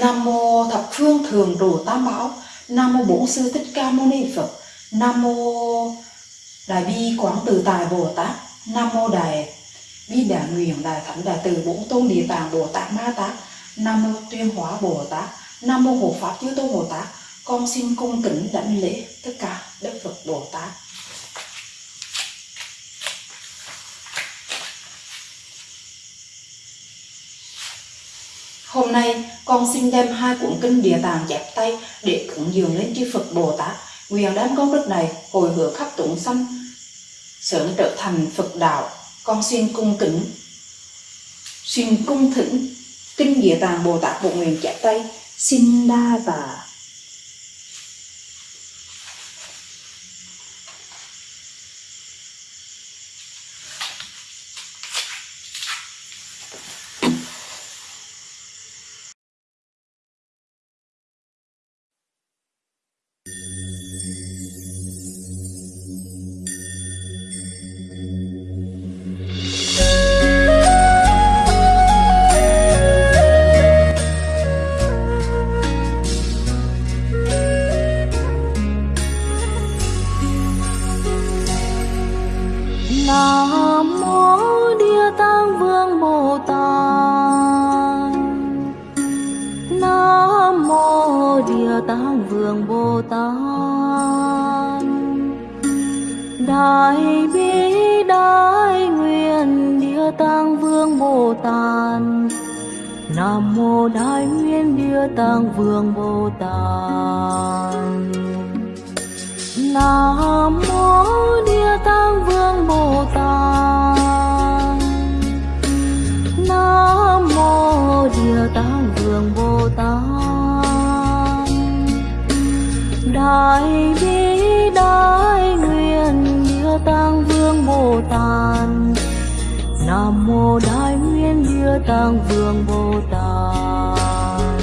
Nam mô thập phương thường trụ tam bảo Nam mô bổn sư thích ca mâu ni Phật. Nam mô đại bi quảng từ tài Bồ Tát. Nam mô đại bi đại nguyện đại thánh đại từ bổn tôn địa tạng Bồ Tát Ma Tát. Nam mô tuyên hóa Bồ Tát. Nam mô hộ pháp chư tôn Bồ Tát. Con xin cung kính đảnh lễ tất cả đức Phật Bồ Tát Hôm nay, con xin đem hai cuốn kinh Địa Tạng chép tay để cúng dường lên chư Phật Bồ Tát. Nguyện đám công đức này hồi hướng khắp chúng sanh, sớm trở thành Phật đạo. Con xin cung kính, xin cung thỉnh kinh Địa Tạng Bồ Tát Bộ Nguyện chép tay xin đa và tát Vương Bồ Tát. Đại bi, đại nguyện, Địa Tạng Vương Bồ Tát. Nam mô Đại Nguyện, Địa Tạng Vương Bồ Tát. Nam mô Địa Tạng Vương Bồ Tát. Đại bi đại nguyện Địa Tạng Vương Bồ Tát. Nam mô Đại Nguyện Địa Tạng Vương Bồ Tát.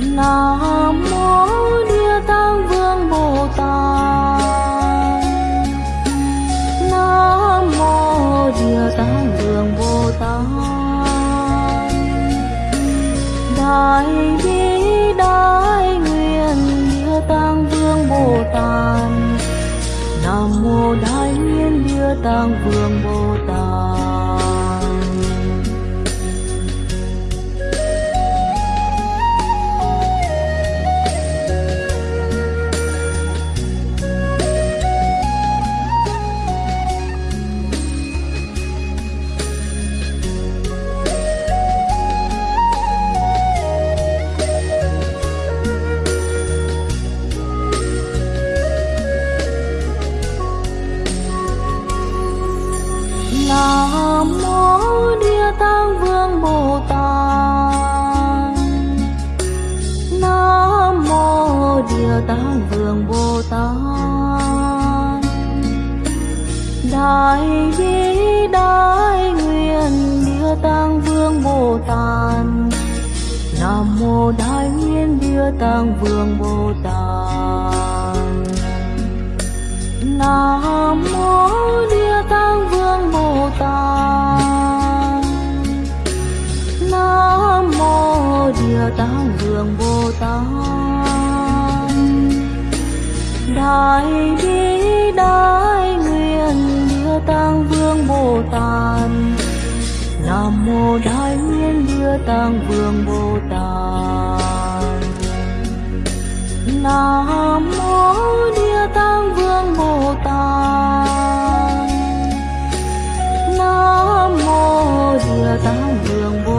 Nam Tát. Nam mô Đại Nguyện Địa Tạng Vương Bồ Tát. Địa Vương Bồ Tát. Nam mô Địa Tạng Vương Bồ Tát. Đại bi đại nguyện Địa Tạng Vương Bồ Tát. Nam mô Đại Nguyện Địa Tạng Vương Bồ Tát. Nam Địa Tạng Vương Bồ Tát. Đại bi, đại nguyện Địa Tạng Vương Bồ Tát. Nam mô Đại Nguyện Địa Tạng Vương Bồ Tát. Nam mô Địa Tạng Vương Bồ Tát. Nam mô Địa Tạng Vương Bồ Tát.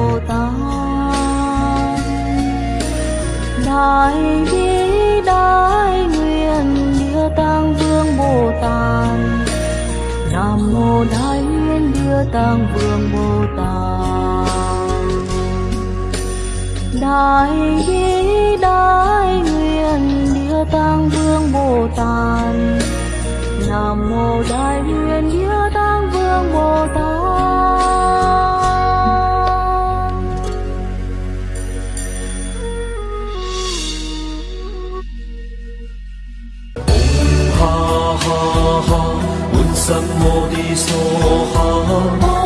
Đại bi đại nguyện Địa Tạng Vương Bồ Tát. Nam mô Đại Nguyện Địa Tạng Vương Bồ Tát. Đại bi đại 什么的所好。